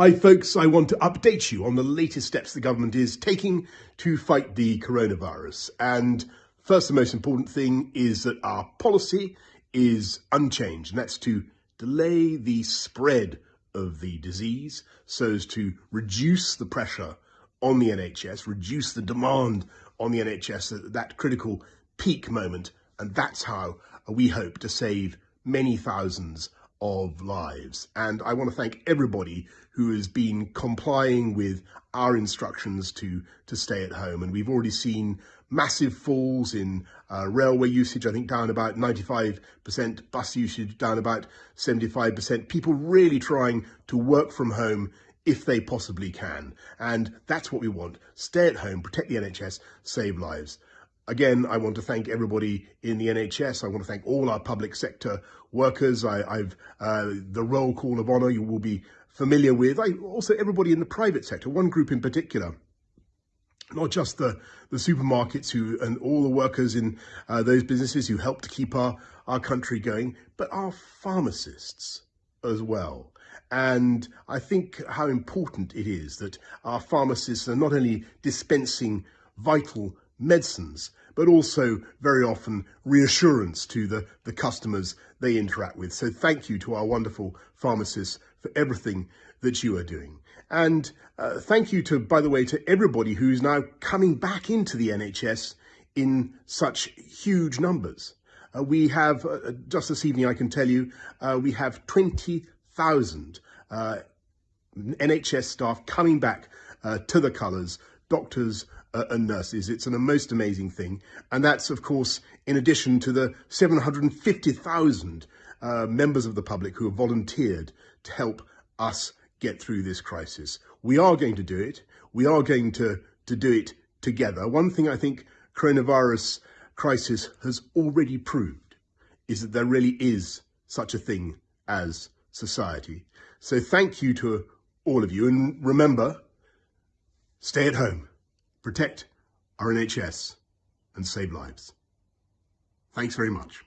Hi folks, I want to update you on the latest steps the government is taking to fight the coronavirus. And first the most important thing is that our policy is unchanged, and that's to delay the spread of the disease so as to reduce the pressure on the NHS, reduce the demand on the NHS at that critical peak moment. And that's how we hope to save many thousands of lives. And I want to thank everybody who has been complying with our instructions to, to stay at home. And we've already seen massive falls in uh, railway usage, I think down about 95%, bus usage down about 75%, people really trying to work from home if they possibly can. And that's what we want. Stay at home, protect the NHS, save lives. Again, I want to thank everybody in the NHS. I want to thank all our public sector workers. I, have uh, the roll call of honour you will be familiar with. I, also everybody in the private sector, one group in particular, not just the, the supermarkets who and all the workers in uh, those businesses who help to keep our, our country going, but our pharmacists as well. And I think how important it is that our pharmacists are not only dispensing vital medicines, but also very often reassurance to the, the customers they interact with. So thank you to our wonderful pharmacists for everything that you are doing. And uh, thank you to, by the way, to everybody who's now coming back into the NHS in such huge numbers. Uh, we have, uh, just this evening I can tell you, uh, we have 20,000 uh, NHS staff coming back uh, to the colours, doctors, uh, and nurses. It's an most amazing thing. And that's, of course, in addition to the 750,000 uh, members of the public who have volunteered to help us get through this crisis. We are going to do it. We are going to, to do it together. One thing I think coronavirus crisis has already proved is that there really is such a thing as society. So thank you to all of you. And remember, stay at home protect our NHS and save lives. Thanks very much.